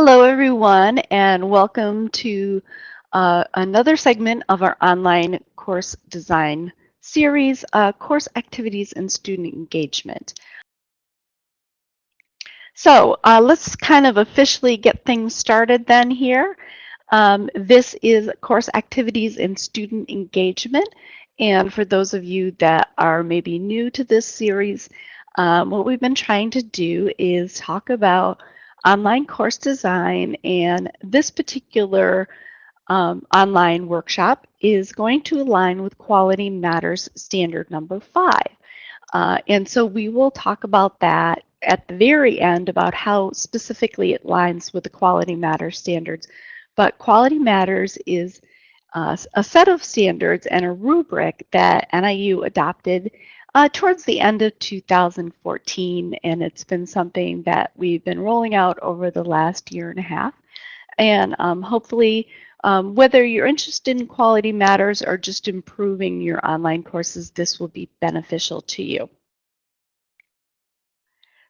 Hello, everyone, and welcome to uh, another segment of our online course design series, uh, Course Activities and Student Engagement. So uh, let's kind of officially get things started then here. Um, this is Course Activities and Student Engagement. And for those of you that are maybe new to this series, um, what we've been trying to do is talk about online course design and this particular um, online workshop is going to align with Quality Matters Standard number five. Uh, and so we will talk about that at the very end about how specifically it aligns with the Quality Matters standards. But Quality Matters is uh, a set of standards and a rubric that NIU adopted uh, towards the end of 2014, and it's been something that we've been rolling out over the last year and a half. And um, hopefully, um, whether you're interested in quality matters or just improving your online courses, this will be beneficial to you.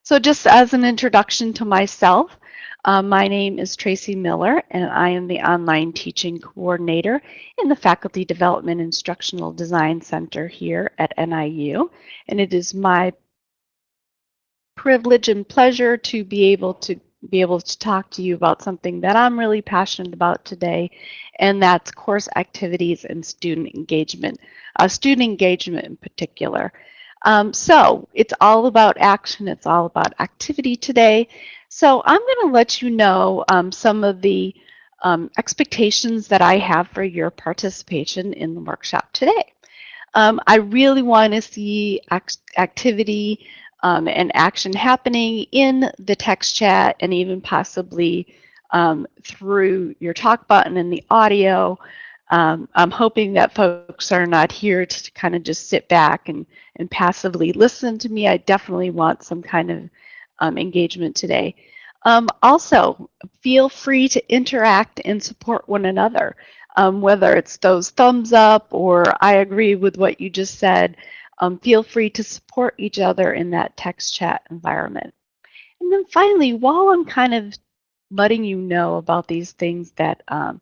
So just as an introduction to myself, uh, my name is Tracy Miller, and I am the Online Teaching Coordinator in the Faculty Development Instructional Design Center here at NIU. And it is my privilege and pleasure to be able to be able to talk to you about something that I'm really passionate about today, and that's course activities and student engagement, uh, student engagement in particular. Um, so it's all about action, it's all about activity today. So I'm going to let you know um, some of the um, expectations that I have for your participation in the workshop today. Um, I really want to see act activity um, and action happening in the text chat and even possibly um, through your talk button and the audio. Um, I'm hoping that folks are not here to kind of just sit back and, and passively listen to me. I definitely want some kind of um, engagement today. Um, also, feel free to interact and support one another, um, whether it's those thumbs up or I agree with what you just said. Um, feel free to support each other in that text chat environment. And then finally, while I'm kind of letting you know about these things that um,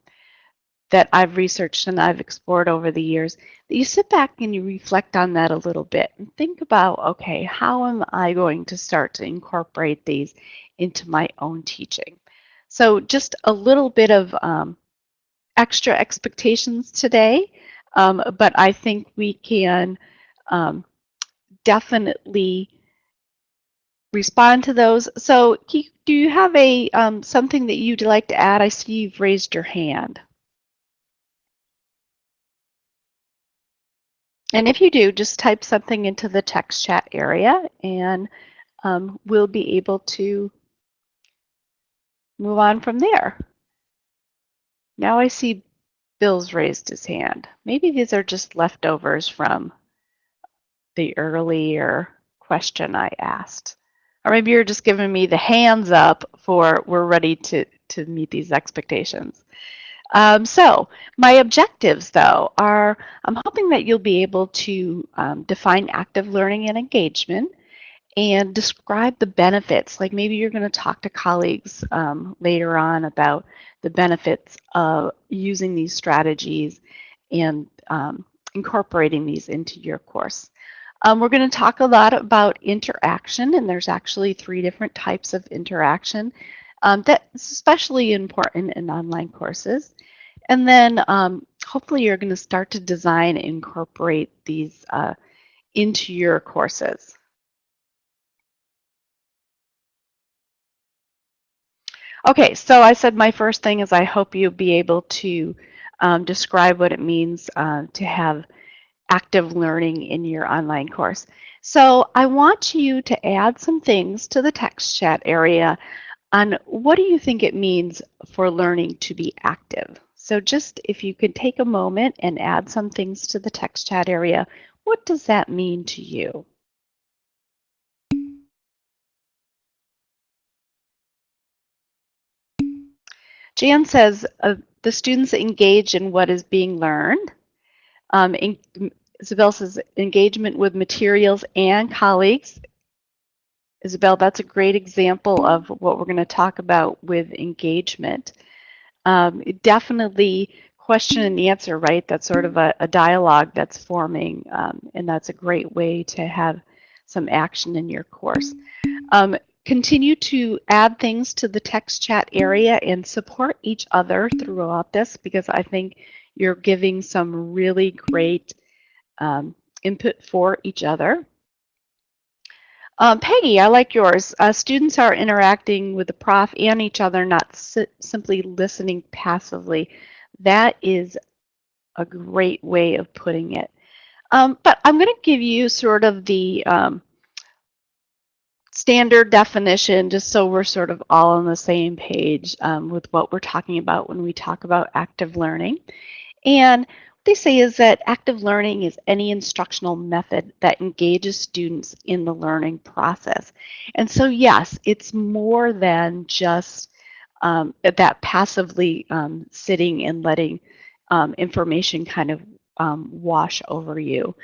that I've researched and I've explored over the years, that you sit back and you reflect on that a little bit and think about, okay, how am I going to start to incorporate these into my own teaching? So just a little bit of um, extra expectations today, um, but I think we can um, definitely respond to those. So do you have a um, something that you'd like to add? I see you've raised your hand. And if you do, just type something into the text chat area and um, we'll be able to move on from there. Now I see Bill's raised his hand. Maybe these are just leftovers from the earlier question I asked. Or maybe you're just giving me the hands up for we're ready to, to meet these expectations. Um, so my objectives, though, are I'm hoping that you'll be able to um, define active learning and engagement and describe the benefits. Like maybe you're going to talk to colleagues um, later on about the benefits of using these strategies and um, incorporating these into your course. Um, we're going to talk a lot about interaction, and there's actually three different types of interaction. Um, that's especially important in online courses. And then um, hopefully you're going to start to design and incorporate these uh, into your courses. Okay, so I said my first thing is I hope you'll be able to um, describe what it means uh, to have active learning in your online course. So I want you to add some things to the text chat area on what do you think it means for learning to be active? So just if you could take a moment and add some things to the text chat area, what does that mean to you? Jan says uh, the students engage in what is being learned. Um, Isabel says engagement with materials and colleagues Isabel, that's a great example of what we're going to talk about with engagement. Um, definitely question and answer, right? That's sort of a, a dialogue that's forming, um, and that's a great way to have some action in your course. Um, continue to add things to the text chat area and support each other throughout this because I think you're giving some really great um, input for each other. Um, Peggy, I like yours. Uh, students are interacting with the prof and each other, not si simply listening passively. That is a great way of putting it. Um, but I'm going to give you sort of the um, standard definition just so we're sort of all on the same page um, with what we're talking about when we talk about active learning. And they say is that active learning is any instructional method that engages students in the learning process. And so, yes, it's more than just um, that passively um, sitting and letting um, information kind of um, wash over you.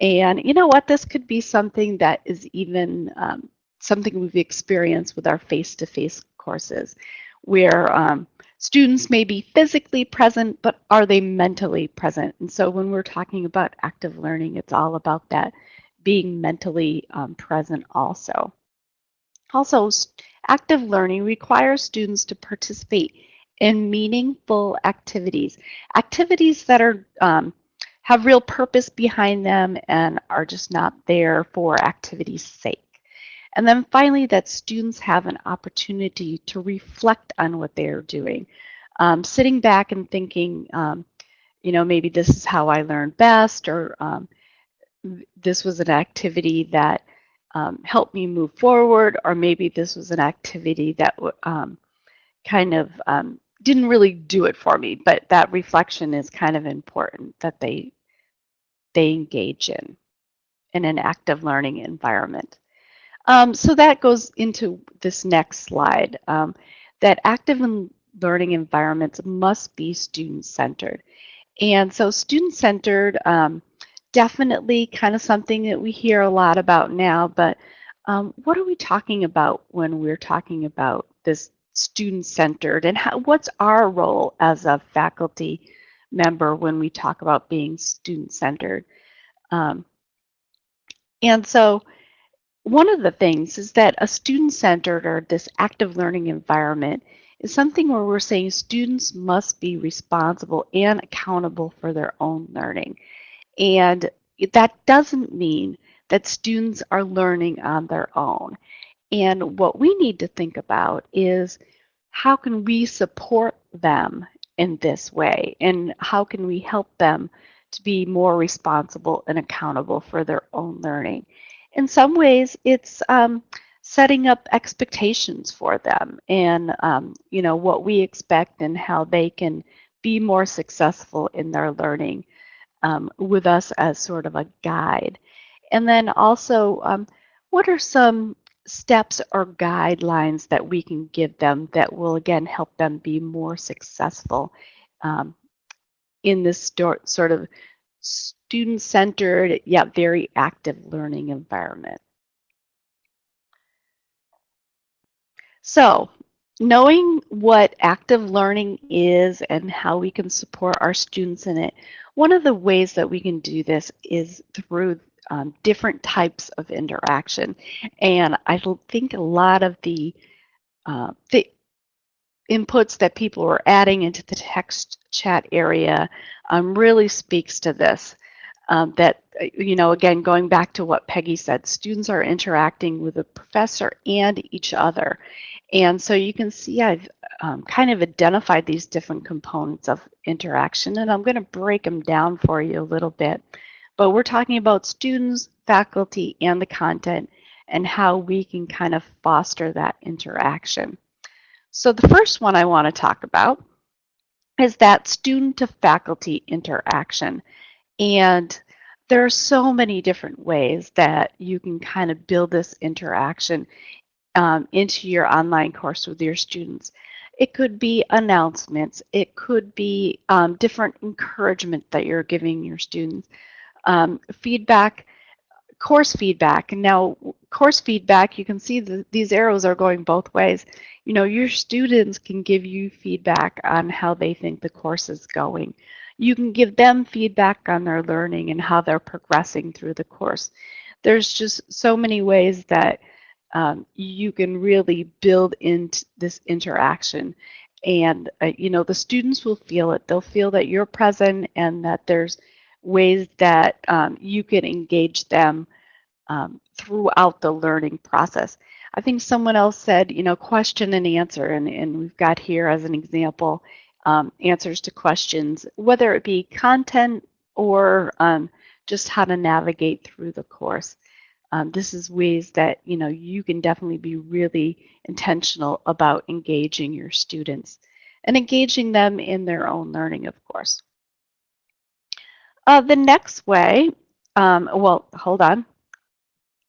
And you know what? This could be something that is even um, something we've experienced with our face-to-face -face courses, where um, Students may be physically present, but are they mentally present? And so when we're talking about active learning, it's all about that being mentally um, present also. Also, active learning requires students to participate in meaningful activities, activities that are um, have real purpose behind them and are just not there for activity's sake. And then finally, that students have an opportunity to reflect on what they are doing. Um, sitting back and thinking, um, you know, maybe this is how I learned best, or um, this was an activity that um, helped me move forward, or maybe this was an activity that um, kind of um, didn't really do it for me. But that reflection is kind of important that they they engage in in an active learning environment. Um, so that goes into this next slide, um, that active learning environments must be student-centered. And so student-centered, um, definitely kind of something that we hear a lot about now, but um, what are we talking about when we're talking about this student-centered and how, what's our role as a faculty member when we talk about being student-centered? Um, and so one of the things is that a student-centered or this active learning environment is something where we're saying students must be responsible and accountable for their own learning. And that doesn't mean that students are learning on their own. And what we need to think about is how can we support them in this way? And how can we help them to be more responsible and accountable for their own learning? In some ways, it's um, setting up expectations for them and um, you know what we expect and how they can be more successful in their learning um, with us as sort of a guide. And then also, um, what are some steps or guidelines that we can give them that will again help them be more successful um, in this sort of student-centered yet very active learning environment. So knowing what active learning is and how we can support our students in it, one of the ways that we can do this is through um, different types of interaction. And I think a lot of the, uh, the inputs that people are adding into the text chat area um, really speaks to this um, that, uh, you know, again, going back to what Peggy said, students are interacting with the professor and each other. And so you can see I've um, kind of identified these different components of interaction, and I'm going to break them down for you a little bit. But we're talking about students, faculty, and the content, and how we can kind of foster that interaction. So the first one I want to talk about is that student to faculty interaction. And there are so many different ways that you can kind of build this interaction um, into your online course with your students. It could be announcements. It could be um, different encouragement that you're giving your students. Um, feedback, course feedback. Now, course feedback, you can see that these arrows are going both ways. You know, your students can give you feedback on how they think the course is going. You can give them feedback on their learning and how they're progressing through the course. There's just so many ways that um, you can really build into this interaction and uh, you know the students will feel it they'll feel that you're present and that there's ways that um, you can engage them um, throughout the learning process. I think someone else said you know question and answer and, and we've got here as an example um, answers to questions whether it be content or um, just how to navigate through the course. Um, this is ways that you know you can definitely be really intentional about engaging your students and engaging them in their own learning, of course. Uh, the next way, um, well, hold on,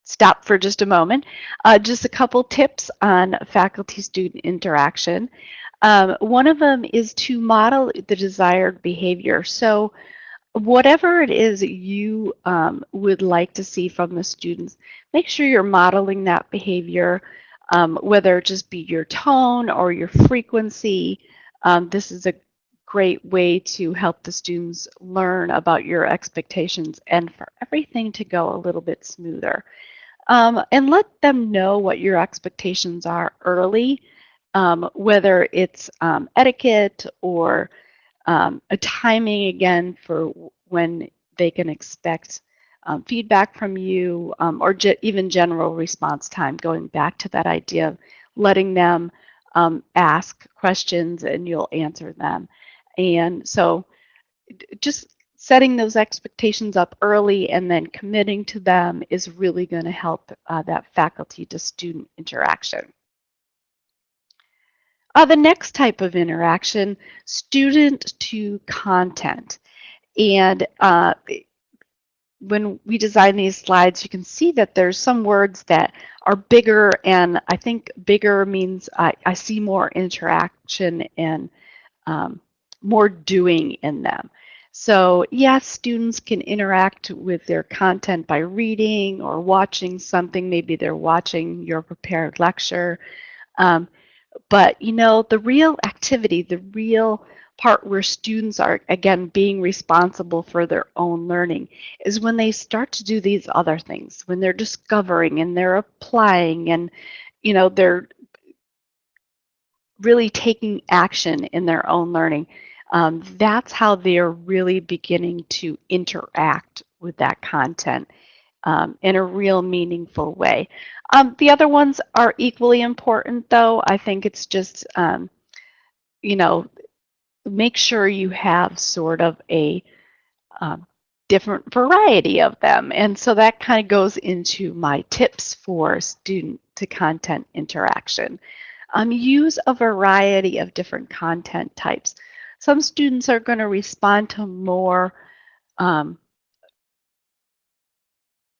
stop for just a moment. Uh, just a couple tips on faculty-student interaction. Um, one of them is to model the desired behavior. So whatever it is you um, would like to see from the students, make sure you're modeling that behavior, um, whether it just be your tone or your frequency. Um, this is a great way to help the students learn about your expectations and for everything to go a little bit smoother. Um, and let them know what your expectations are early, um, whether it's um, etiquette or um, a timing again for when they can expect um, feedback from you um, or even general response time, going back to that idea of letting them ask questions and you'll answer them. And so just setting those expectations up early and then committing to them is really going to help uh, that faculty to student interaction. Uh, the next type of interaction, student to content. And uh, when we design these slides, you can see that there's some words that are bigger, and I think bigger means I, I see more interaction and um, more doing in them. So yes, students can interact with their content by reading or watching something. Maybe they're watching your prepared lecture. Um, but you know, the real activity, the real part where students are, again, being responsible for their own learning is when they start to do these other things, when they're discovering and they're applying and, you know, they're really taking action in their own learning. Um, that's how they're really beginning to interact with that content um, in a real meaningful way. Um, the other ones are equally important, though. I think it's just, um, you know, make sure you have sort of a um, different variety of them. And so that kind of goes into my tips for student to content interaction. Um, use a variety of different content types. Some students are going to respond to more um,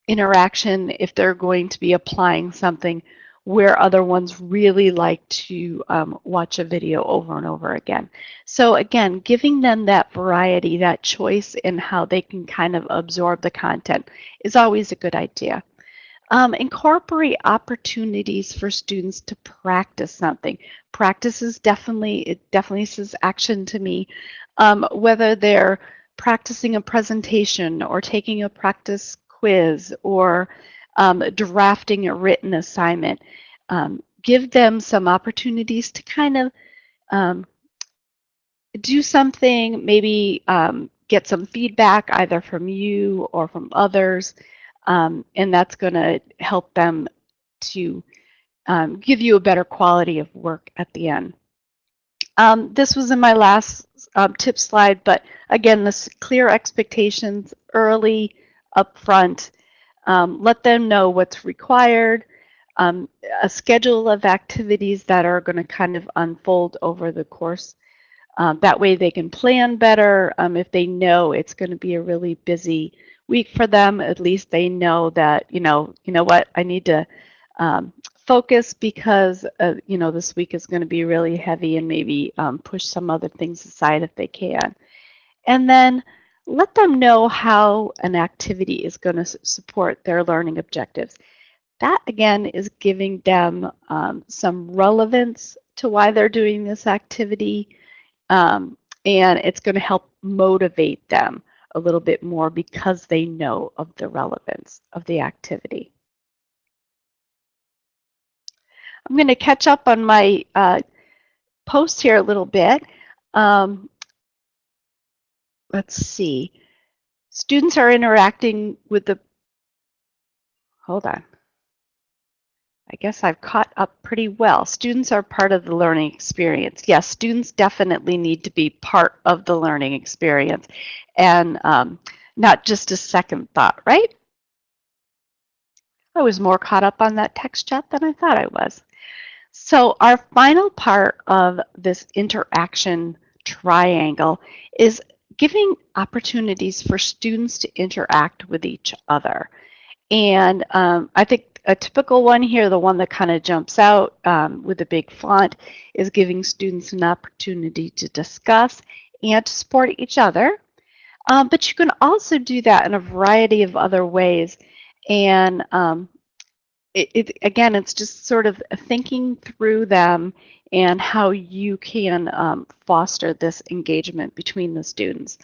interaction if they're going to be applying something where other ones really like to um, watch a video over and over again. So again, giving them that variety, that choice in how they can kind of absorb the content is always a good idea. Um, incorporate opportunities for students to practice something. Practice is definitely, it definitely says action to me. Um, whether they're practicing a presentation or taking a practice quiz or um, drafting a written assignment. Um, give them some opportunities to kind of um, do something, maybe um, get some feedback either from you or from others, um, and that's going to help them to um, give you a better quality of work at the end. this was in my last tip slide, but again, this clear expectations early, upfront, um, let them know what's required, um, a schedule of activities that are going to kind of unfold over the course. Um, that way they can plan better. Um, if they know it's going to be a really busy week for them, at least they know that, you know, you know what, I need to um, focus because, uh, you know, this week is going to be really heavy and maybe um, push some other things aside if they can. And then let them know how an activity is going to support their learning objectives. that again is giving them um, some relevance to why they're doing this activity. Um, and it's going to help motivate them a little bit more because they know of the relevance of the activity. I'm going to catch up on my uh, post here a little bit. Um, let's see. Students are interacting with the, hold on. I guess I've caught up pretty well. Students are part of the learning experience. Yes, students definitely need to be part of the learning experience and um, not just a second thought, right? I was more caught up on that text chat than I thought I was. So our final part of this interaction triangle is giving opportunities for students to interact with each other. And um, I think a typical one here, the one that kind of jumps out um, with a big font, is giving students an opportunity to discuss and to support each other. Um, but you can also do that in a variety of other ways. And um, it, it, again, it's just sort of thinking through them and how you can um, foster this engagement between the students.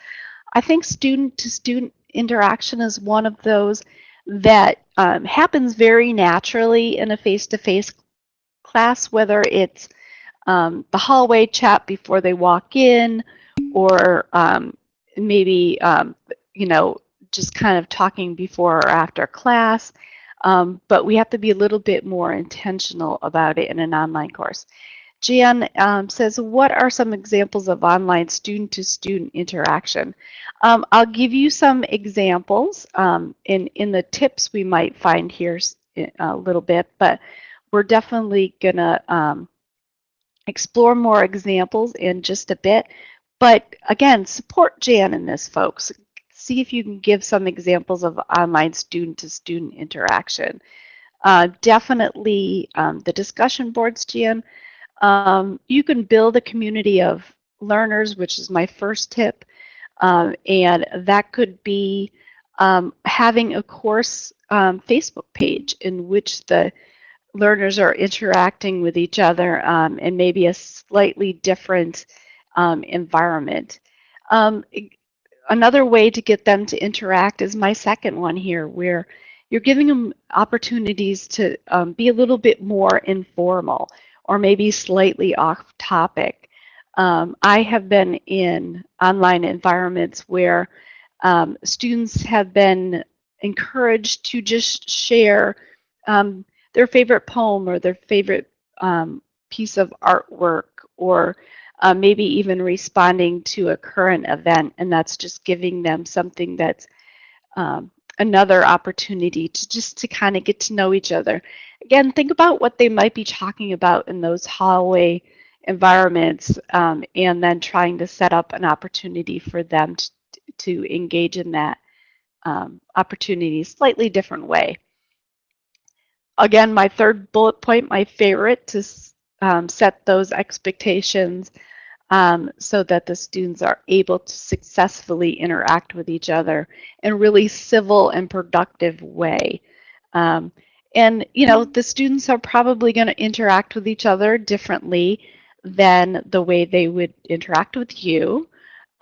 I think student to student interaction is one of those that um, happens very naturally in a face-to-face -face class, whether it's um, the hallway chat before they walk in or um, maybe, um, you know, just kind of talking before or after class. Um, but we have to be a little bit more intentional about it in an online course. Jan um, says, what are some examples of online student-to-student -student interaction? Um, I'll give you some examples um, in, in the tips we might find here a little bit, but we're definitely going to um, explore more examples in just a bit. But again, support Jan in this, folks. See if you can give some examples of online student-to-student -student interaction. Uh, definitely um, the discussion boards, Jan, um, you can build a community of learners, which is my first tip. Um, and that could be um, having a course um, Facebook page in which the learners are interacting with each other um, in maybe a slightly different um, environment. another way to get them to interact is my second one here, where you're giving them opportunities to be a little bit more informal or maybe slightly off topic. Um, I have been in online environments where um, students have been encouraged to just share um, their favorite poem or their favorite um, piece of artwork or uh, maybe even responding to a current event and that's just giving them something that's um, another opportunity to just to kind of get to know each other. Again, think about what they might be talking about in those hallway environments um, and then trying to set up an opportunity for them to, to engage in that um, opportunity slightly different way. Again, my third bullet point, my favorite, to um, set those expectations um, so that the students are able to successfully interact with each other in really civil and productive way. Um, and, you know, the students are probably going to interact with each other differently than the way they would interact with you.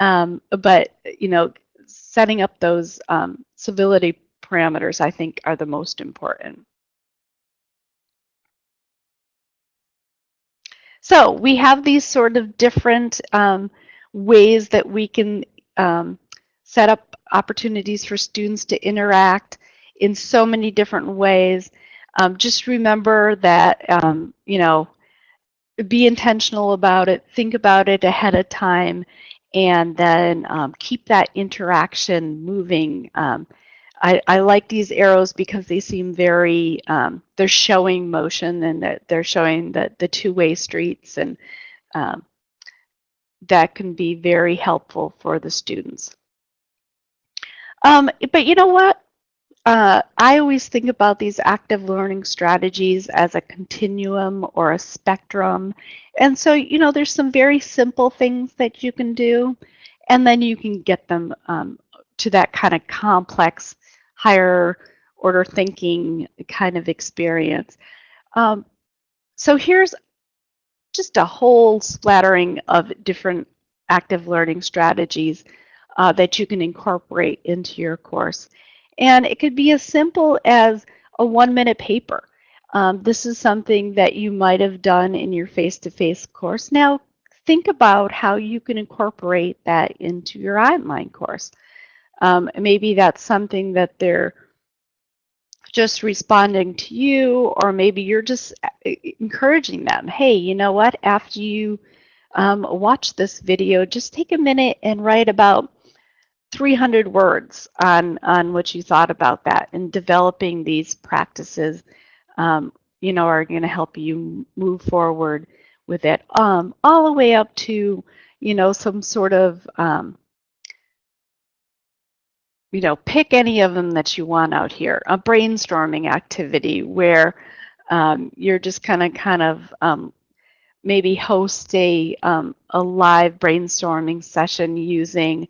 Um, but, you know, setting up those um, civility parameters, I think, are the most important. So we have these sort of different um, ways that we can um, set up opportunities for students to interact in so many different ways. Um, just remember that, um, you know, be intentional about it, think about it ahead of time, and then um, keep that interaction moving. Um, I, I, like these arrows because they seem very, um, they're showing motion and that they're showing the, the two-way streets and um, that can be very helpful for the students. Um, but you know what? Uh, I always think about these active learning strategies as a continuum or a spectrum. And so, you know, there's some very simple things that you can do, and then you can get them um, to that kind of complex higher order thinking kind of experience. Um, so here's just a whole splattering of different active learning strategies uh, that you can incorporate into your course. And it could be as simple as a one minute paper. Um, this is something that you might have done in your face-to-face -face course. Now think about how you can incorporate that into your online course. Um, maybe that's something that they're just responding to you, or maybe you're just uh, encouraging them. Hey, you know what? After you um, watch this video, just take a minute and write about 300 words on, on what you thought about that and developing these practices, um, you know, are going to help you move forward with it um, all the way up to, you know, some sort of, um, you know, pick any of them that you want out here. A brainstorming activity where um, you're just kind of kind of um, maybe host a, um, a live brainstorming session using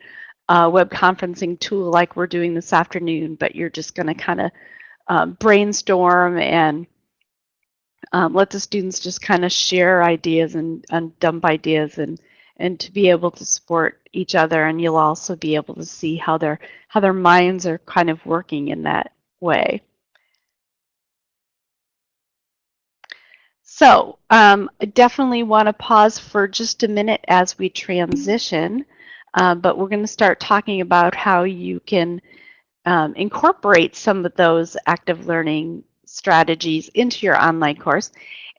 a web conferencing tool like we're doing this afternoon, but you're just going to kind of um, brainstorm and um, let the students just kind of share ideas and, and dump ideas and and to be able to support each other and you'll also be able to see how their how their minds are kind of working in that way. So um, I definitely want to pause for just a minute as we transition, uh, but we're going to start talking about how you can um, incorporate some of those active learning strategies into your online course.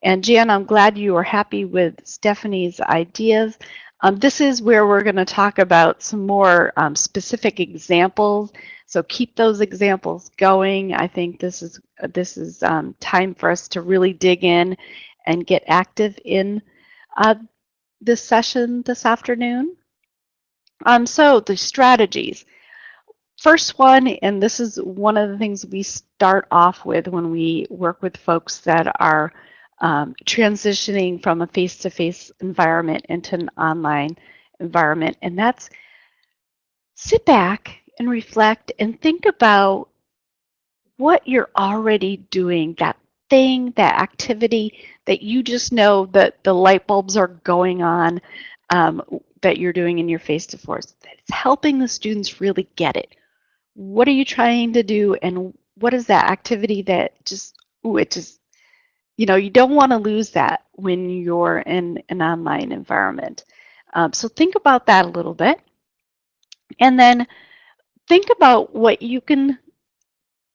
And Jan, I'm glad you are happy with Stephanie's ideas. Um, this is where we're going to talk about some more um, specific examples. So keep those examples going. I think this is this is um, time for us to really dig in and get active in uh, this session this afternoon. Um, so the strategies. First one, and this is one of the things we start off with when we work with folks that are um, transitioning from a face-to-face -face environment into an online environment, and that's sit back and reflect and think about what you're already doing, that thing, that activity that you just know that the light bulbs are going on um, that you're doing in your face-to-face. It's helping the students really get it. What are you trying to do and what is that activity that just ooh, it just you know you don't want to lose that when you're in an online environment. Um, so think about that a little bit. And then think about what you can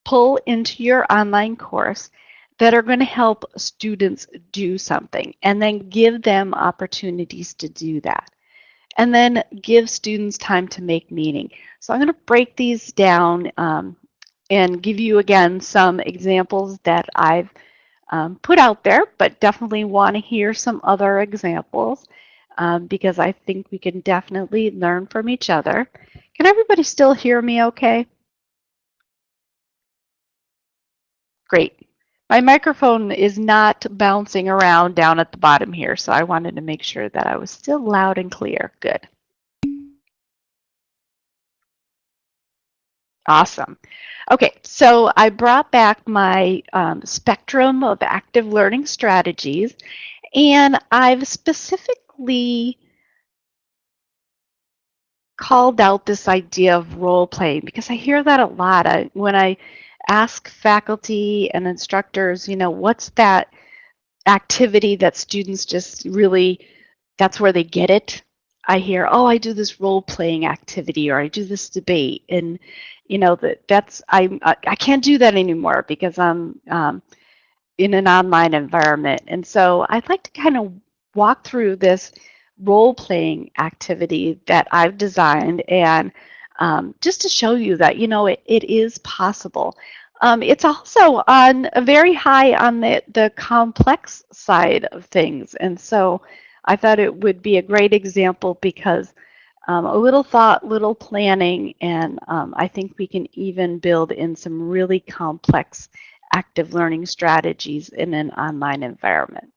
pull into your online course that are going to help students do something and then give them opportunities to do that and then give students time to make meaning. So I'm going to break these down um, and give you again some examples that I've um, put out there, but definitely want to hear some other examples um, because I think we can definitely learn from each other. Can everybody still hear me okay? Great. My microphone is not bouncing around down at the bottom here, so I wanted to make sure that I was still loud and clear. Good. Awesome. Okay, so I brought back my um, spectrum of active learning strategies, and I've specifically called out this idea of role playing because I hear that a lot. I, when I ask faculty and instructors, you know, what's that activity that students just really, that's where they get it. I hear, oh, I do this role playing activity or I do this debate. And, you know, that that's, I, I can't do that anymore because I'm um, in an online environment. And so I'd like to kind of walk through this role playing activity that I've designed and um, just to show you that, you know, it, it is possible. Um, it's also on a very high on the, the complex side of things. And so I thought it would be a great example because um, a little thought, little planning, and um, I think we can even build in some really complex active learning strategies in an online environment.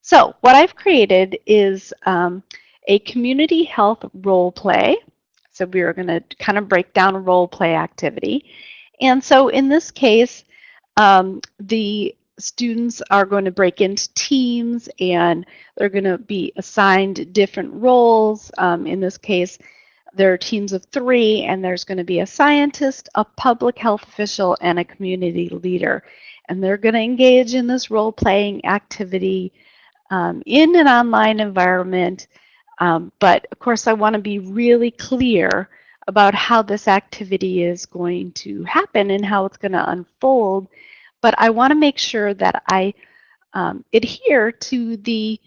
So what I've created is um, a community health role play so we are going to kind of break down a role play activity. And so in this case, um, the students are going to break into teams and they're going to be assigned different roles. Um, in this case, there are teams of three and there's going to be a scientist, a public health official, and a community leader. And they're going to engage in this role-playing activity um, in an online environment. Um, but of course, I want to be really clear about how this activity is going to happen and how it's going to unfold but I want to make sure that I um, adhere to the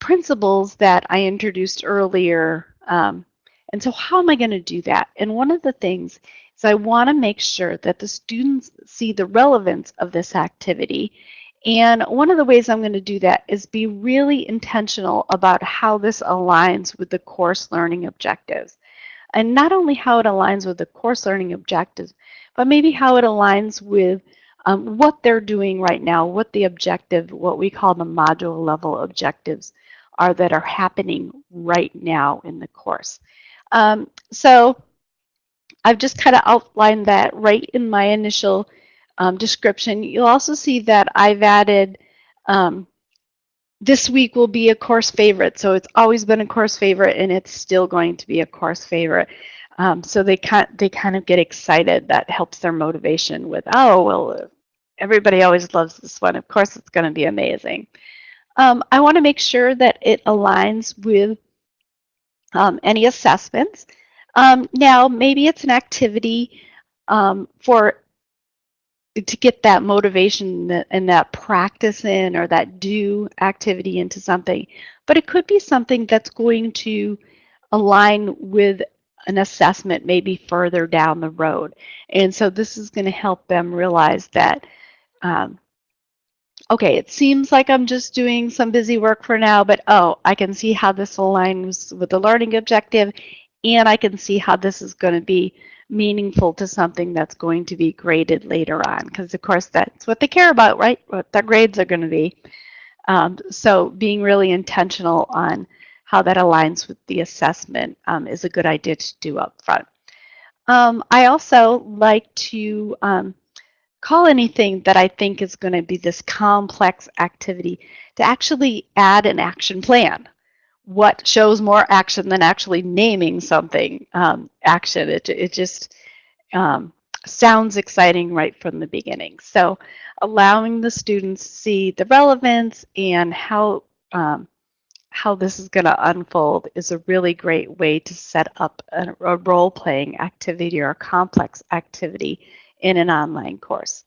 principles that I introduced earlier. Um, and so how am I going to do that? And one of the things is I want to make sure that the students see the relevance of this activity. And one of the ways I'm going to do that is be really intentional about how this aligns with the course learning objectives. And not only how it aligns with the course learning objectives, but maybe how it aligns with um, what they're doing right now, what the objective, what we call the module level objectives are that are happening right now in the course. Um, so I've just kind of outlined that right in my initial um, description. You'll also see that I've added um, this week will be a course favorite. So it's always been a course favorite and it's still going to be a course favorite. Um, so they kind they kind of get excited. That helps their motivation with, oh, well, everybody always loves this one. Of course, it's going to be amazing. Um, I want to make sure that it aligns with um, any assessments. Um, now, maybe it's an activity um, for to get that motivation and that practice in or that do activity into something, but it could be something that's going to align with an assessment maybe further down the road. And so this is going to help them realize that, um, okay, it seems like I'm just doing some busy work for now, but oh, I can see how this aligns with the learning objective, and I can see how this is going to be meaningful to something that's going to be graded later on, because of course that's what they care about, right? What their grades are going to be. Um, so being really intentional on how that aligns with the assessment um, is a good idea to do up front. Um, I also like to um, call anything that I think is going to be this complex activity to actually add an action plan. What shows more action than actually naming something um, action? It, it just um, sounds exciting right from the beginning. So allowing the students see the relevance and how um, how this is going to unfold is a really great way to set up a, a role-playing activity or a complex activity in an online course.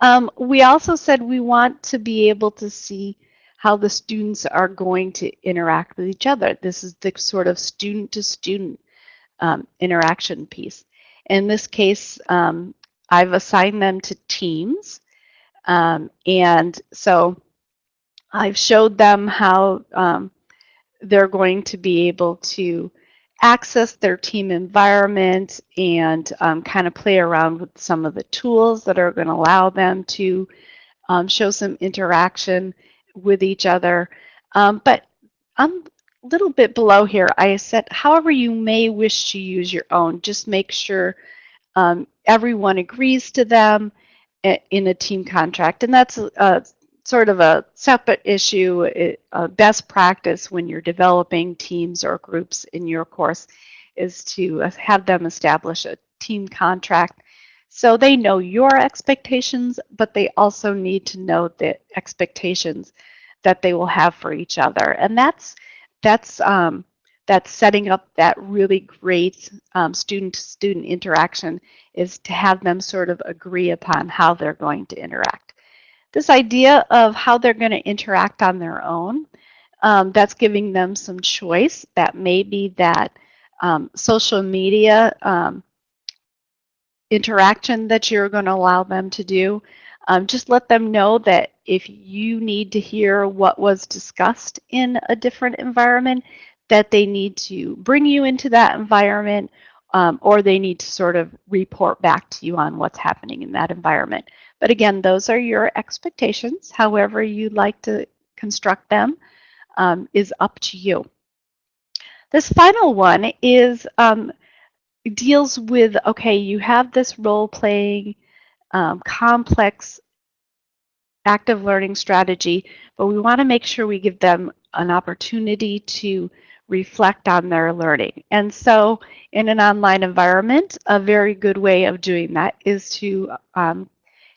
Um, we also said we want to be able to see how the students are going to interact with each other. This is the sort of student-to-student -student, um, interaction piece. In this case, um, I've assigned them to teams. Um, and so I've showed them how um, they're going to be able to access their team environment and um, kind of play around with some of the tools that are going to allow them to um, show some interaction with each other. Um, but I'm a little bit below here. I said, however you may wish to use your own, just make sure um, everyone agrees to them eh, in a team contract. And that's uh, sort of a separate issue, a best practice when you're developing teams or groups in your course is to have them establish a team contract so they know your expectations, but they also need to know the expectations that they will have for each other. And that's that's um, that's setting up that really great student-to-student um, -student interaction is to have them sort of agree upon how they're going to interact this idea of how they're going to interact on their own. Um, that's giving them some choice. That may be that um, social media um, interaction that you're going to allow them to do. Um, just let them know that if you need to hear what was discussed in a different environment, that they need to bring you into that environment um, or they need to sort of report back to you on what's happening in that environment. But again, those are your expectations. However you'd like to construct them um, is up to you. This final one is um, deals with okay, you have this role playing um, complex active learning strategy, but we want to make sure we give them an opportunity to reflect on their learning. And so in an online environment, a very good way of doing that is to um,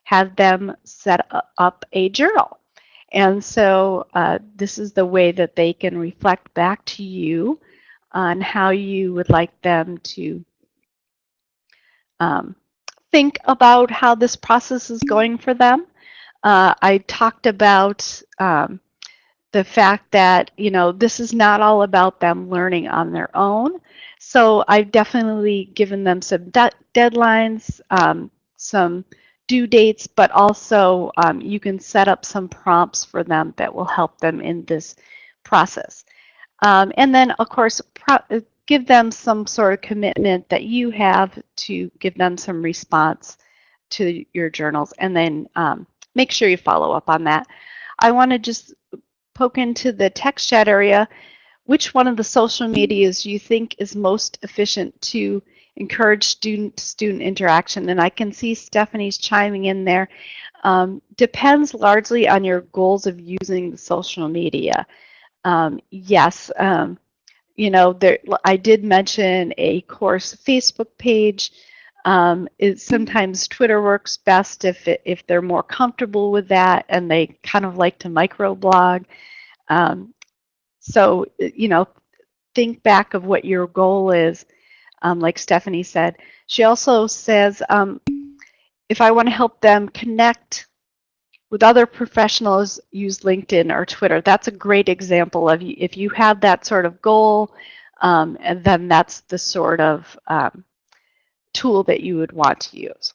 have them set up a journal. And so uh, this is the way that they can reflect back to you on how you would like them to um, think about how this process is going for them. Uh, I talked about um, the fact that, you know, this is not all about them learning on their own. So I've definitely given them some de deadlines, um, some due dates, but also um, you can set up some prompts for them that will help them in this process. Um, and then, of course, give them some sort of commitment that you have to give them some response to your journals, and then um, make sure you follow up on that. I want to just poke into the text chat area, which one of the social medias you think is most efficient to encourage student-student interaction? And I can see Stephanie's chiming in there. Um, depends largely on your goals of using social media. Um, yes, um, you know, there, I did mention a course Facebook page. Um, it, sometimes Twitter works best if, it, if they're more comfortable with that and they kind of like to microblog. Um, so, you know, think back of what your goal is, um, like Stephanie said. She also says, um, if I want to help them connect with other professionals, use LinkedIn or Twitter. That's a great example of if you have that sort of goal, um, and then that's the sort of um, tool that you would want to use.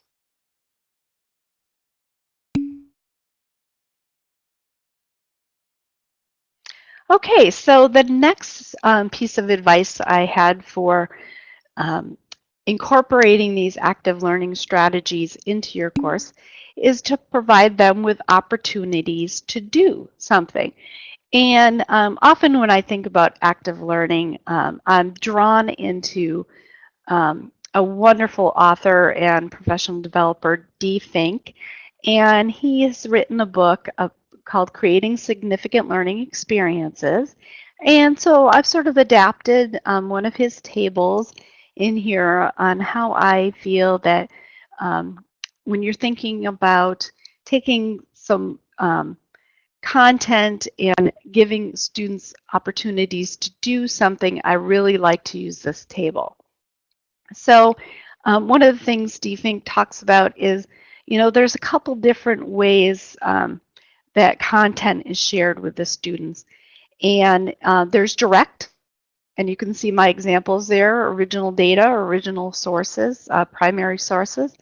Okay, so the next um, piece of advice I had for um, incorporating these active learning strategies into your course is to provide them with opportunities to do something. And um, often when I think about active learning, um, I'm drawn into um, a wonderful author and professional developer, Dee Fink, and he has written a book of, called Creating Significant Learning Experiences. And so I've sort of adapted um, one of his tables in here on how I feel that um, when you're thinking about taking some um, content and giving students opportunities to do something, I really like to use this table. So um, one of the things Dee Fink talks about is, you know, there's a couple different ways um, that content is shared with the students. And uh, there's direct, and you can see my examples there, original data, original sources, uh, primary sources.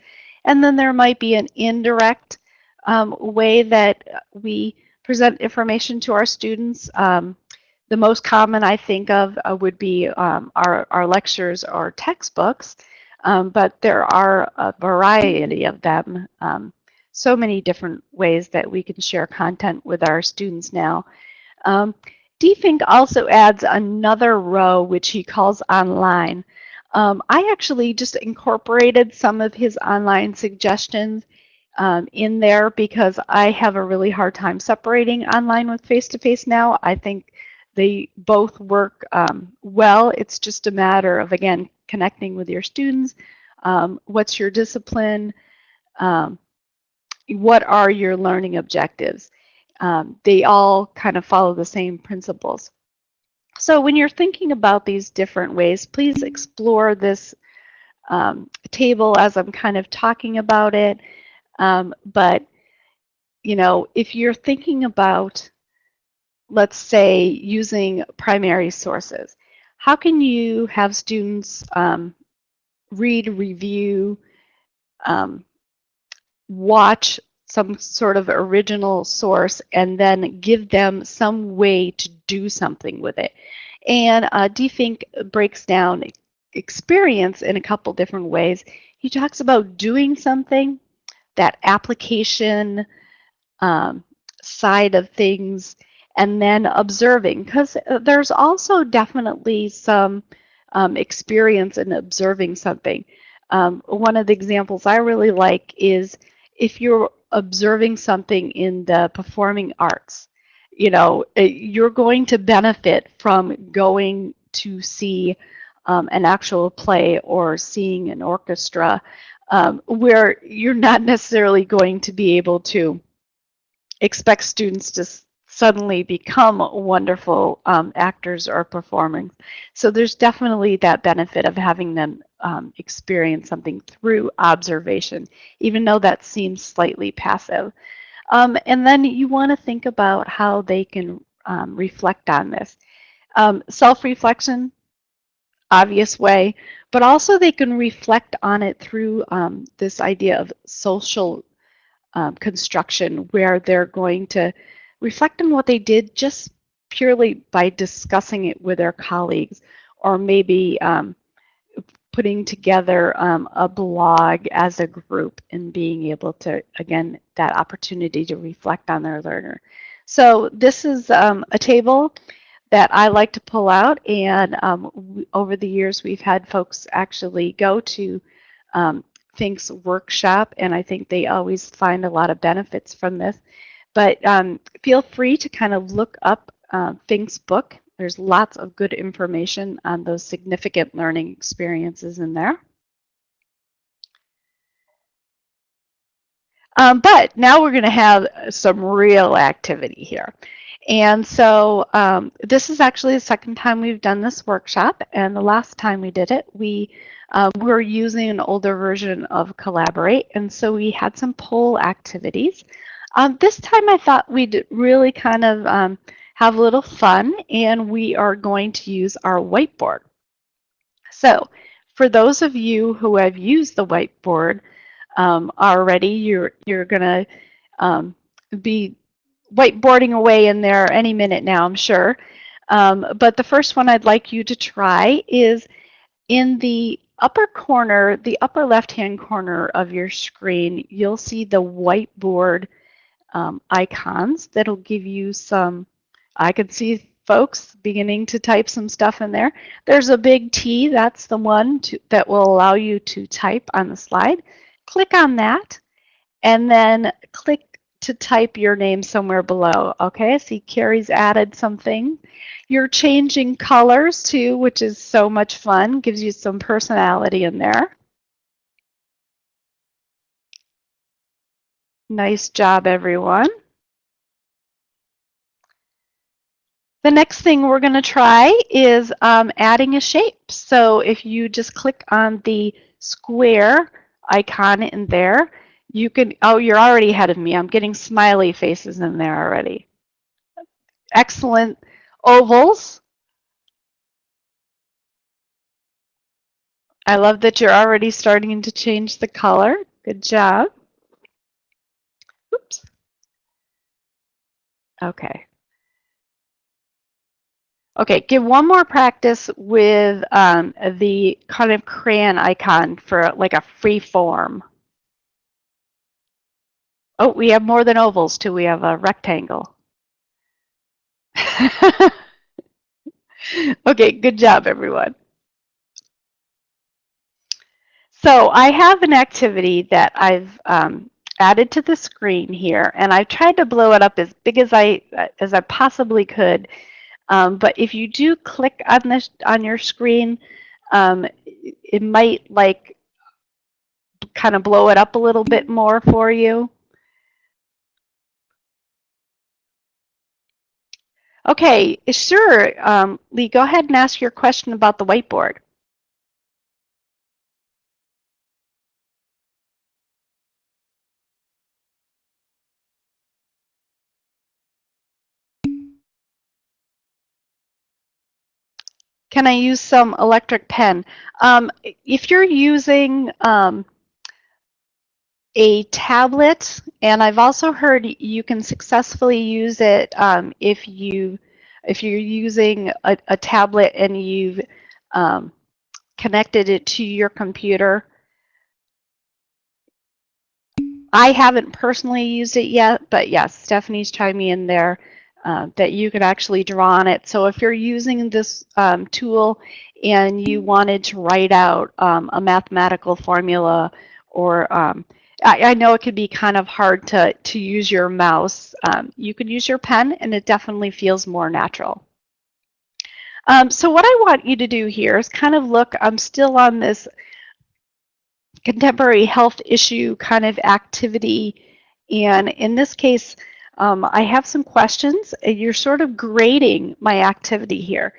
And then there might be an indirect um, way that we present information to our students. Um, the most common I think of uh, would be um, our, our lectures or textbooks, um, but there are a variety of them. Um, so many different ways that we can share content with our students now. Um, Dee Fink also adds another row which he calls online. Um, I actually just incorporated some of his online suggestions um, in there because I have a really hard time separating online with face-to-face -face now. I think they both work um, well. It's just a matter of, again, connecting with your students. Um, what's your discipline? Um, what are your learning objectives? Um, they all kind of follow the same principles. So when you're thinking about these different ways, please explore this um, table as I'm kind of talking about it. Um, but, you know, if you're thinking about, let's say, using primary sources, how can you have students um, read, review, um, watch some sort of original source and then give them some way to do something with it. And uh, Dee breaks down experience in a couple different ways. He talks about doing something, that application um, side of things, and then observing, because uh, there's also definitely some um, experience in observing something. Um, one of the examples I really like is if you're observing something in the performing arts, you know, eh, you're going to benefit from going to see um, an actual play or seeing an orchestra um, where you're not necessarily going to be able to expect students to suddenly become wonderful um, actors or performers. So there's definitely that benefit of having them um, experience something through observation, even though that seems slightly passive. Um, and then you want to think about how they can um, reflect on this. Um, self-reflection, obvious way, but also they can reflect on it through um, this idea of social um, construction where they're going to reflect on what they did just purely by discussing it with their colleagues or maybe um, putting together um, a blog as a group and being able to, again, that opportunity to reflect on their learner. So this is um, a table that I like to pull out and um, over the years we've had folks actually go to um, Fink's workshop and I think they always find a lot of benefits from this. But um, feel free to kind of look up uh, Fink's book. There's lots of good information on those significant learning experiences in there. Um, but now we're going to have some real activity here. And so um, this is actually the second time we've done this workshop. And the last time we did it, we um, were using an older version of Collaborate. And so we had some poll activities. Um, this time I thought we'd really kind of um, have a little fun and we are going to use our whiteboard. So for those of you who have used the whiteboard um, already, you're, you're going to um, be whiteboarding away in there any minute now, I'm sure. Um, but the first one I'd like you to try is in the upper corner, the upper left-hand corner of your screen, you'll see the whiteboard um, icons that'll give you some, I can see folks beginning to type some stuff in there. There's a big T, that's the one to, that will allow you to type on the slide. Click on that and then click to type your name somewhere below. Okay, see Carrie's added something. You're changing colors too, which is so much fun, gives you some personality in there. Nice job, everyone. The next thing we're going to try is um, adding a shape. So if you just click on the square icon in there, you can, oh, you're already ahead of me. I'm getting smiley faces in there already. Excellent. Ovals. I love that you're already starting to change the color. Good job. Oops. Okay. Okay, give one more practice with um, the kind of crayon icon for like a free form. Oh, we have more than ovals too. We have a rectangle. okay, good job, everyone. So I have an activity that I've um, added to the screen here, and I've tried to blow it up as big as I as I possibly could. Um, but if you do click on this on your screen, um, it might like kind of blow it up a little bit more for you. Okay, sure. Um, Lee, go ahead and ask your question about the whiteboard. Can I use some electric pen? Um, if you're using um, a tablet, and I've also heard you can successfully use it um, if you if you're using a, a tablet and you've um, connected it to your computer. I haven't personally used it yet, but yes, Stephanie's chiming in there. Uh, that you could actually draw on it. So if you're using this um, tool and you wanted to write out um, a mathematical formula or um, I, I, know it could be kind of hard to, to use your mouse. Um, you could use your pen and it definitely feels more natural. Um, so what I want you to do here is kind of look, I'm still on this contemporary health issue kind of activity. And in this case, um, I have some questions. You're sort of grading my activity here.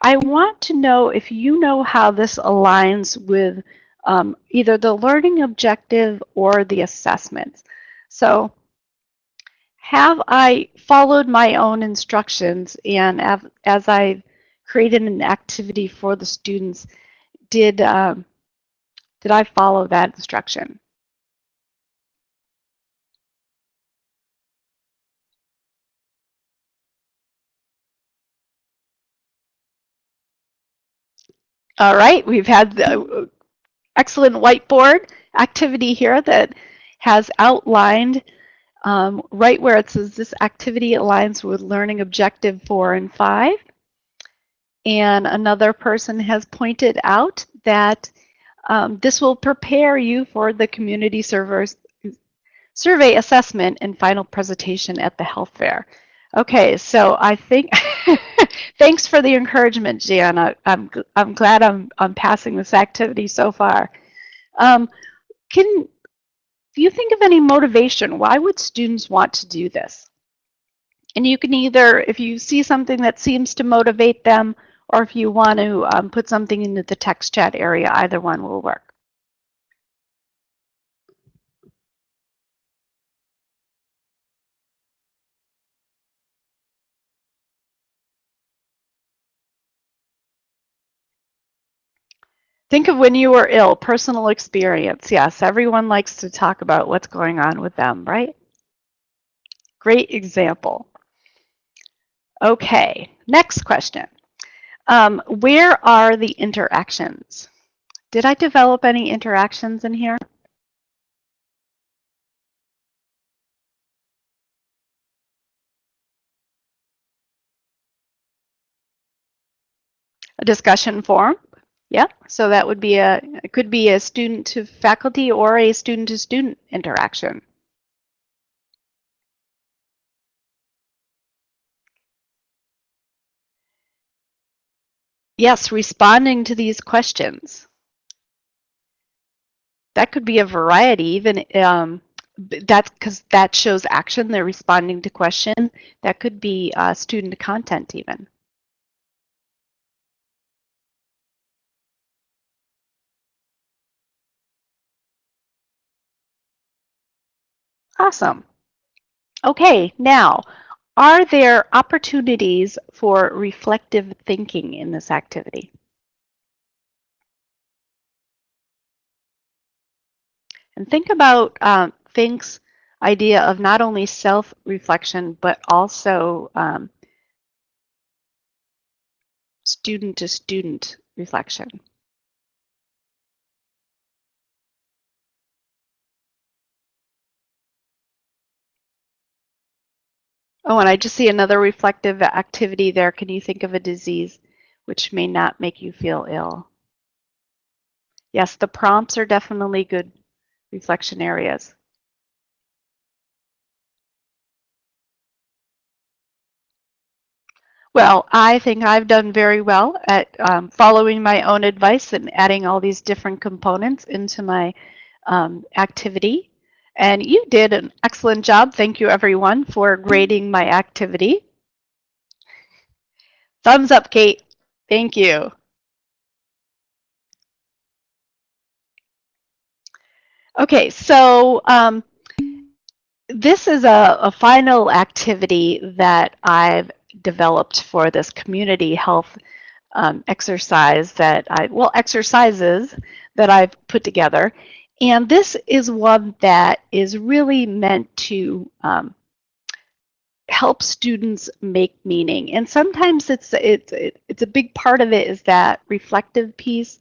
I want to know if you know how this aligns with um, either the learning objective or the assessments. So have I followed my own instructions and as I created an activity for the students, did, um, did I follow that instruction? All right, we've had the excellent whiteboard activity here that has outlined um, right where it says this activity aligns with learning objective four and five. And another person has pointed out that um, this will prepare you for the community servers survey assessment and final presentation at the health fair. Okay, so I think, thanks for the encouragement, am I'm, I'm glad I'm, I'm passing this activity so far. Um, can you think of any motivation? Why would students want to do this? And you can either, if you see something that seems to motivate them, or if you want to um, put something into the text chat area, either one will work. Think of when you were ill, personal experience. Yes, everyone likes to talk about what's going on with them, right? Great example. Okay, next question. Um, where are the interactions? Did I develop any interactions in here? A discussion forum? Yeah, so that would be a, it could be a student to faculty or a student to student interaction. Yes, responding to these questions. That could be a variety, even um, that's because that shows action. They're responding to question. That could be uh, student content even. Awesome. Okay, now, are there opportunities for reflective thinking in this activity? And think about um, Fink's idea of not only self-reflection, but also um, student-to-student reflection. Oh, and I just see another reflective activity there. Can you think of a disease which may not make you feel ill? Yes, the prompts are definitely good reflection areas. Well, I think I've done very well at um, following my own advice and adding all these different components into my um, activity. And you did an excellent job. Thank you, everyone, for grading my activity. Thumbs up, Kate. Thank you. Okay, so um, this is a, a final activity that I've developed for this community health um, exercise that I, well, exercises that I've put together. And this is one that is really meant to um, help students make meaning. And sometimes it's, it's, it's a big part of it is that reflective piece,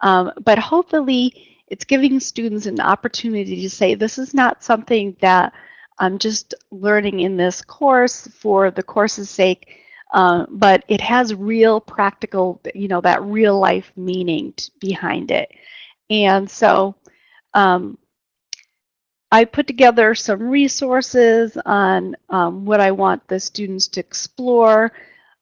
um, but hopefully it's giving students an opportunity to say, this is not something that I'm just learning in this course for the course's sake, uh, but it has real practical, you know, that real life meaning behind it. And so um, I put together some resources on um, what I want the students to explore.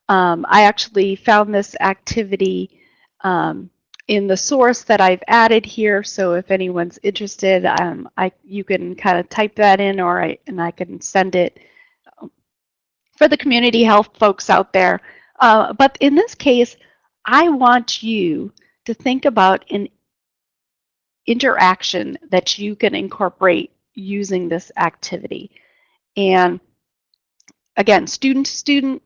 Um, I actually found this activity um, in the source that I've added here. So if anyone's interested, um, I you can kind of type that in or I, and I can send it um, for the community health folks out there. Uh, but in this case, I want you to think about an interaction that you can incorporate using this activity. And again, student to student,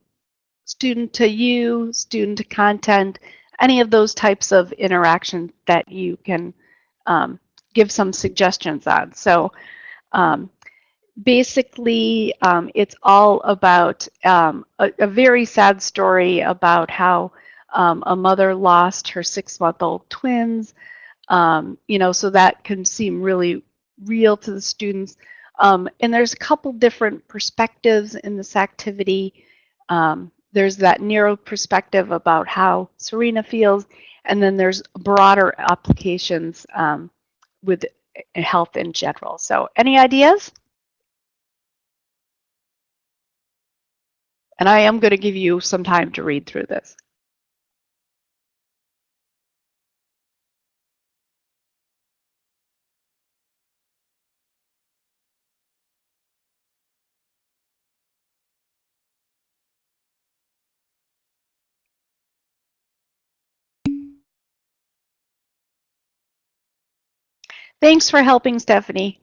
student to you, student to content, any of those types of interaction that you can um, give some suggestions on. So um, basically, um, it's all about um, a, a, very sad story about how um, a mother lost her six-month-old twins. Um, you know, so that can seem really real to the students. Um, and there's a couple different perspectives in this activity. Um, there's that narrow perspective about how Serena feels, and then there's broader applications um, with health in general. So any ideas? And I am going to give you some time to read through this. Thanks for helping, Stephanie.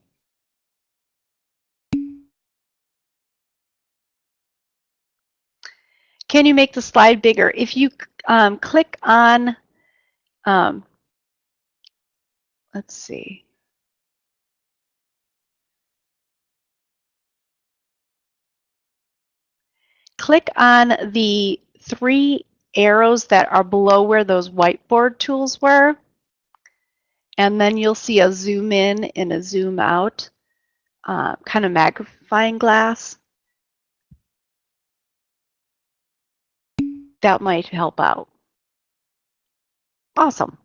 Can you make the slide bigger? If you um, click on, um, let's see. Click on the three arrows that are below where those whiteboard tools were. And then you'll see a zoom in and a zoom out uh, kind of magnifying glass. That might help out. Awesome.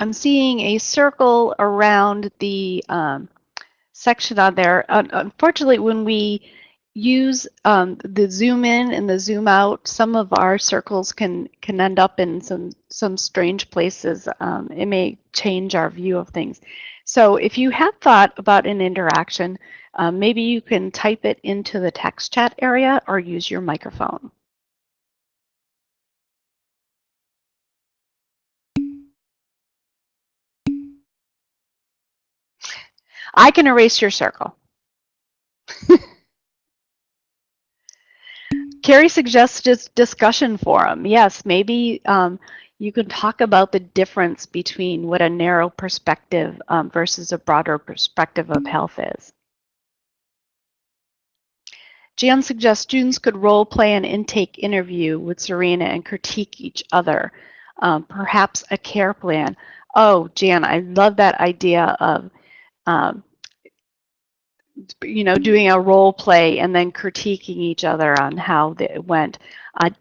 I'm seeing a circle around the um, section on there. unfortunately, when we use um, the zoom in and the zoom out, some of our circles can can end up in some some strange places. Um, it may change our view of things. So if you have thought about an interaction, um, maybe you can type it into the text chat area or use your microphone. I can erase your circle. Carrie suggests discussion forum. Yes, maybe um, you can talk about the difference between what a narrow perspective um, versus a broader perspective of health is. Jan suggests students could role play an intake interview with Serena and critique each other, um, perhaps a care plan. Oh, Jan, I love that idea of um, you know, doing a role play and then critiquing each other on how it went. I,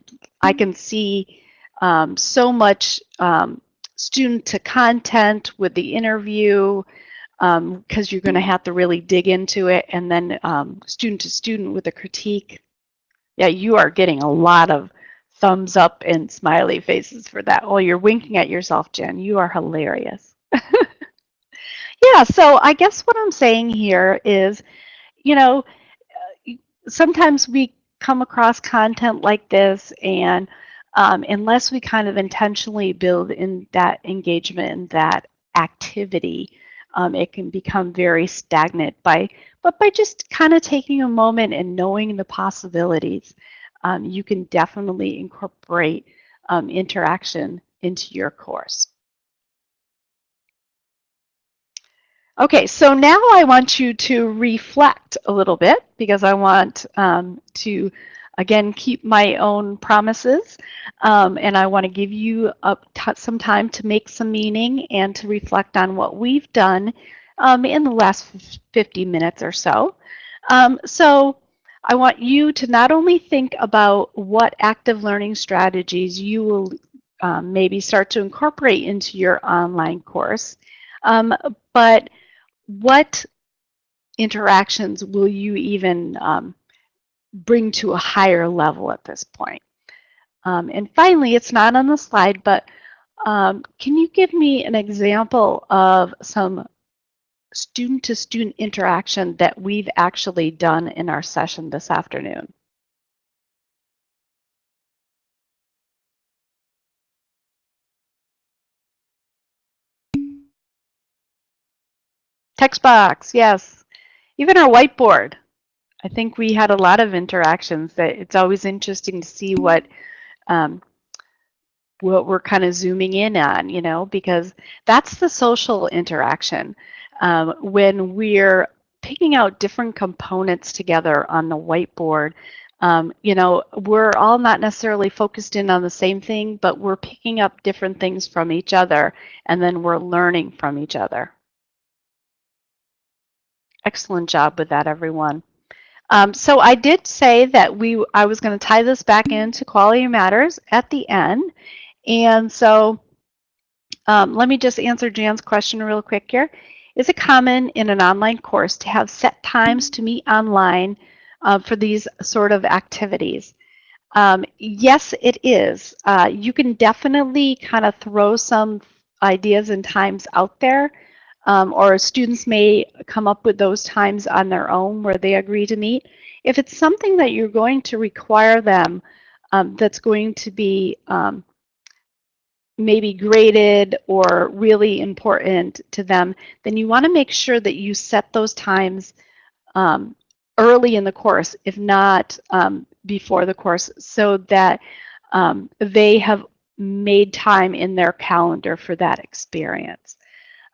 I can see um, so much um, student to content with the interview because um, you're going to have to really dig into it and then um, student to student with a critique. Yeah, you are getting a lot of thumbs up and smiley faces for that. Oh, you're winking at yourself, Jen. You are hilarious. Yeah, so I guess what I'm saying here is, you know, sometimes we come across content like this and um, unless we kind of intentionally build in that engagement and that activity, um, it can become very stagnant by, but by just kind of taking a moment and knowing the possibilities, um, you can definitely incorporate um, interaction into your course. Okay, so now I want you to reflect a little bit because I want um, to again, keep my own promises. Um, and I want to give you some time to make some meaning and to reflect on what we've done um, in the last 50 minutes or so. Um, so I want you to not only think about what active learning strategies you will um, maybe start to incorporate into your online course, um, but what interactions will you even um, bring to a higher level at this point? Um, and finally, it's not on the slide, but um, can you give me an example of some student-to-student -student interaction that we've actually done in our session this afternoon? Text box, yes. Even our whiteboard. I think we had a lot of interactions that it's always interesting to see what um, what we're kind of zooming in on, you know, because that's the social interaction. Um, when we're picking out different components together on the whiteboard, um, you know, we're all not necessarily focused in on the same thing, but we're picking up different things from each other, and then we're learning from each other. Excellent job with that, everyone. Um, so I did say that we I was going to tie this back into Quality Matters at the end. And so um, let me just answer Jan's question real quick here. Is it common in an online course to have set times to meet online uh, for these sort of activities? Um, yes, it is. Uh, you can definitely kind of throw some ideas and times out there um, or students may come up with those times on their own where they agree to meet. If it's something that you're going to require them um, that's going to be um, maybe graded or really important to them, then you want to make sure that you set those times um, early in the course, if not um, before the course, so that um, they have made time in their calendar for that experience.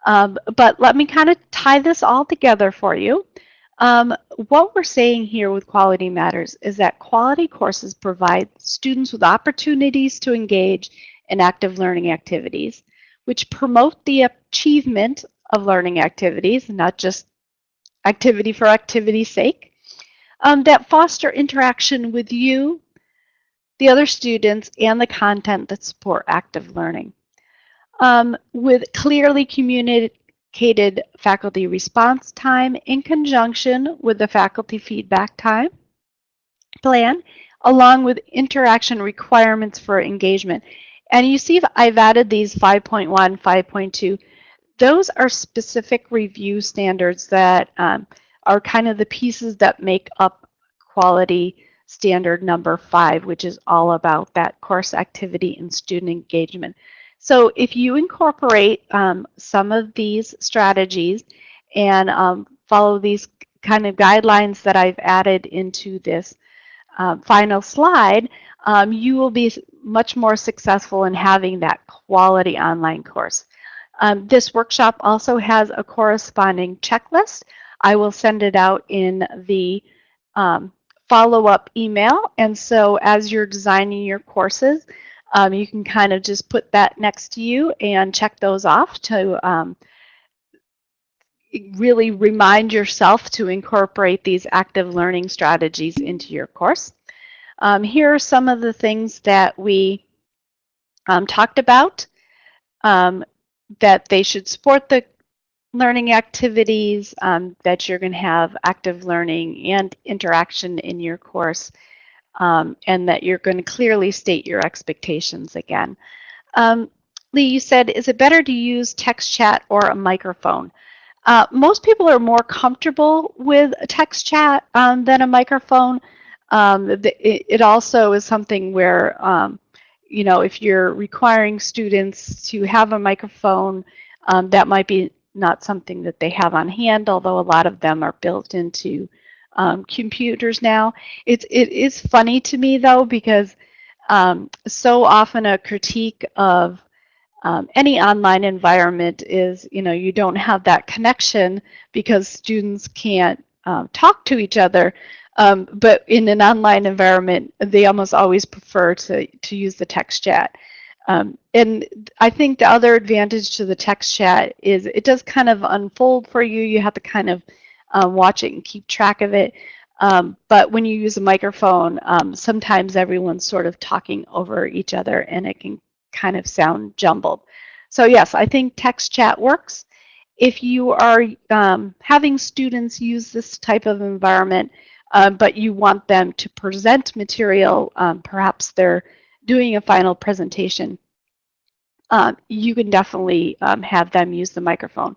Um, but let me kind of tie this all together for you. Um, what we're saying here with Quality Matters is that quality courses provide students with opportunities to engage in active learning activities, which promote the achievement of learning activities, not just activity for activity's sake, um, that foster interaction with you, the other students, and the content that support active learning um, with clearly communicated faculty response time in conjunction with the faculty feedback time plan, along with interaction requirements for engagement. And you see I've added these 5.1, 5.2. Those are specific review standards that um, are kind of the pieces that make up quality standard number five, which is all about that course activity and student engagement. So if you incorporate um, some of these strategies and um, follow these kind of guidelines that I've added into this uh, final slide, um, you will be much more successful in having that quality online course. Um, this workshop also has a corresponding checklist. I will send it out in the um, follow-up email. And so as you're designing your courses, um, you can kind of just put that next to you and check those off to um, really remind yourself to incorporate these active learning strategies into your course. Um, here are some of the things that we um, talked about, um, that they should support the learning activities, um, that you're going to have active learning and interaction in your course, um, and that you're going to clearly state your expectations again. Um, Lee, you said, is it better to use text chat or a microphone? Uh, most people are more comfortable with text chat um, than a microphone. Um, it, it, also is something where, um, you know, if you're requiring students to have a microphone, um, that might be not something that they have on hand, although a lot of them are built into um, computers now. It's it is funny to me though because um, so often a critique of um, any online environment is you know you don't have that connection because students can't um, talk to each other. Um, but in an online environment, they almost always prefer to, to use the text chat. Um, and I think the other advantage to the text chat is it does kind of unfold for you. You have to kind of um, watch it and keep track of it. Um, but when you use a microphone, um, sometimes everyone's sort of talking over each other and it can kind of sound jumbled. So yes, I think text chat works. If you are um, having students use this type of environment, um, but you want them to present material, um, perhaps they're doing a final presentation, um, you can definitely um, have them use the microphone.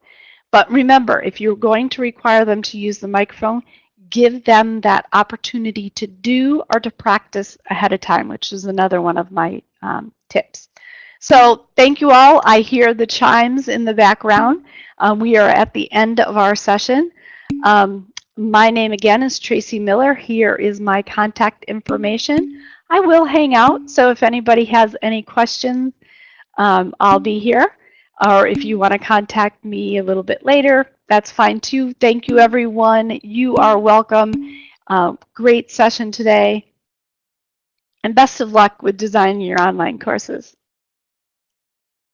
But remember, if you're going to require them to use the microphone, give them that opportunity to do or to practice ahead of time, which is another one of my um, tips. So thank you all. I hear the chimes in the background. Um, we are at the end of our session. Um, my name again is Tracy Miller. Here is my contact information. I will hang out, so if anybody has any questions, um, I'll be here. Or if you want to contact me a little bit later, that's fine too. Thank you, everyone. You are welcome. Uh, great session today. And best of luck with designing your online courses.